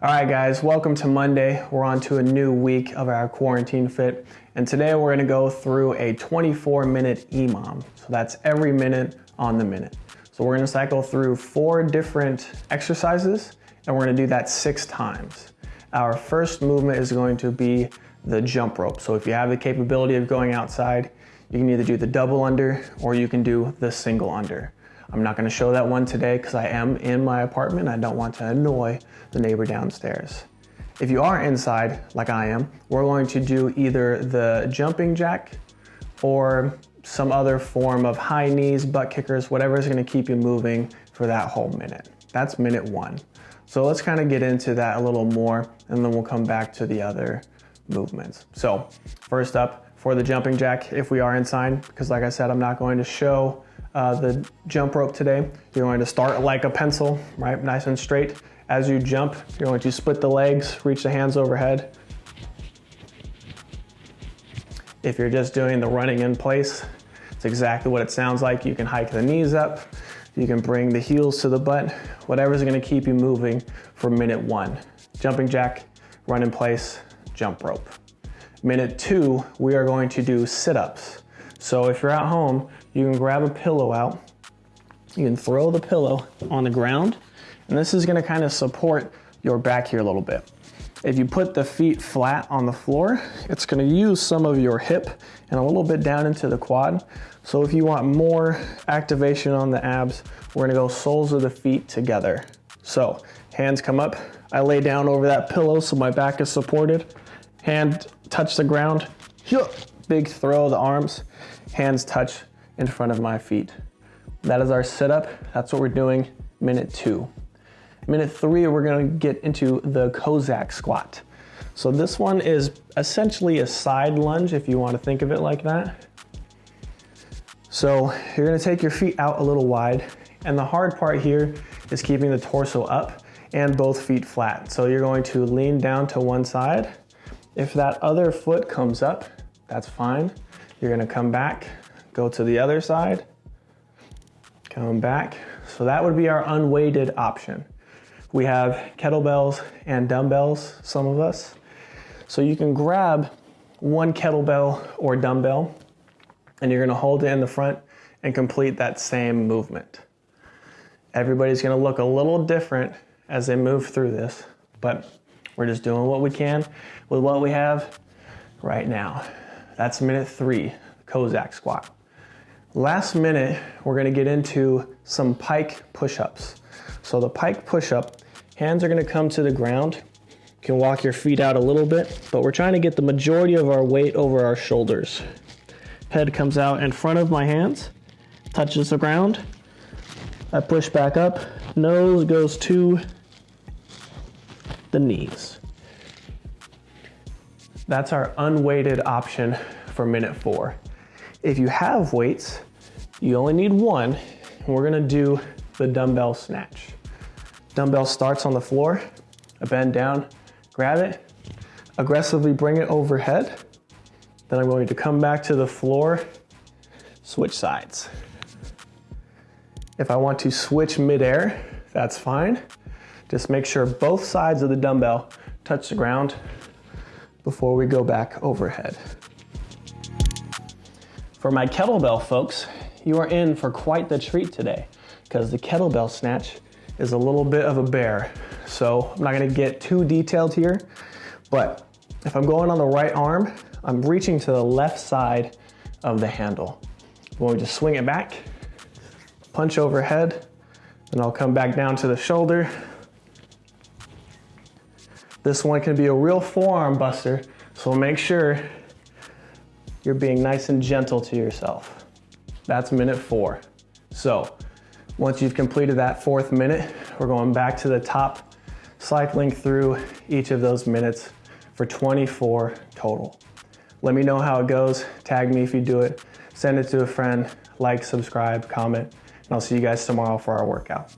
All right, guys, welcome to Monday. We're on to a new week of our quarantine fit. And today we're gonna go through a 24 minute EMOM. So that's every minute on the minute. So we're gonna cycle through four different exercises and we're gonna do that six times. Our first movement is going to be the jump rope. So if you have the capability of going outside, you can either do the double under or you can do the single under. I'm not gonna show that one today because I am in my apartment. I don't want to annoy the neighbor downstairs. If you are inside, like I am, we're going to do either the jumping jack or some other form of high knees, butt kickers, whatever is gonna keep you moving for that whole minute. That's minute one. So let's kind of get into that a little more and then we'll come back to the other movements. So first up, for the jumping jack, if we are inside, because like I said, I'm not going to show uh, the jump rope today. You're going to start like a pencil, right? Nice and straight. As you jump, you're going to split the legs, reach the hands overhead. If you're just doing the running in place, it's exactly what it sounds like. You can hike the knees up, you can bring the heels to the butt, whatever's gonna keep you moving for minute one. Jumping jack, run in place, jump rope. Minute two, we are going to do sit-ups. So if you're at home, you can grab a pillow out, you can throw the pillow on the ground, and this is gonna kind of support your back here a little bit. If you put the feet flat on the floor, it's gonna use some of your hip and a little bit down into the quad. So if you want more activation on the abs, we're gonna go soles of the feet together. So hands come up, I lay down over that pillow so my back is supported. Hand touch the ground, big throw of the arms, hands touch in front of my feet. That is our sit up. That's what we're doing minute two. Minute three, we're gonna get into the Cossack squat. So this one is essentially a side lunge if you wanna think of it like that. So you're gonna take your feet out a little wide and the hard part here is keeping the torso up and both feet flat. So you're going to lean down to one side. If that other foot comes up, that's fine. You're gonna come back, go to the other side, come back. So that would be our unweighted option. We have kettlebells and dumbbells, some of us. So you can grab one kettlebell or dumbbell and you're gonna hold it in the front and complete that same movement. Everybody's gonna look a little different as they move through this, but we're just doing what we can with what we have right now. That's minute three, Cossack squat. Last minute, we're gonna get into some pike push-ups. So the pike push-up, hands are gonna come to the ground. You can walk your feet out a little bit, but we're trying to get the majority of our weight over our shoulders. Head comes out in front of my hands, touches the ground. I push back up, nose goes to the knees. That's our unweighted option for minute four. If you have weights, you only need one. We're gonna do the dumbbell snatch. Dumbbell starts on the floor, I bend down, grab it, aggressively bring it overhead. Then I'm going to come back to the floor, switch sides. If I want to switch midair, that's fine. Just make sure both sides of the dumbbell touch the ground before we go back overhead. For my kettlebell folks, you are in for quite the treat today because the kettlebell snatch is a little bit of a bear. So I'm not gonna get too detailed here, but if I'm going on the right arm, I'm reaching to the left side of the handle. I'm going to swing it back, punch overhead, then I'll come back down to the shoulder, this one can be a real forearm buster, so make sure you're being nice and gentle to yourself. That's minute four. So once you've completed that fourth minute, we're going back to the top, cycling through each of those minutes for 24 total. Let me know how it goes. Tag me if you do it. Send it to a friend, like, subscribe, comment, and I'll see you guys tomorrow for our workout.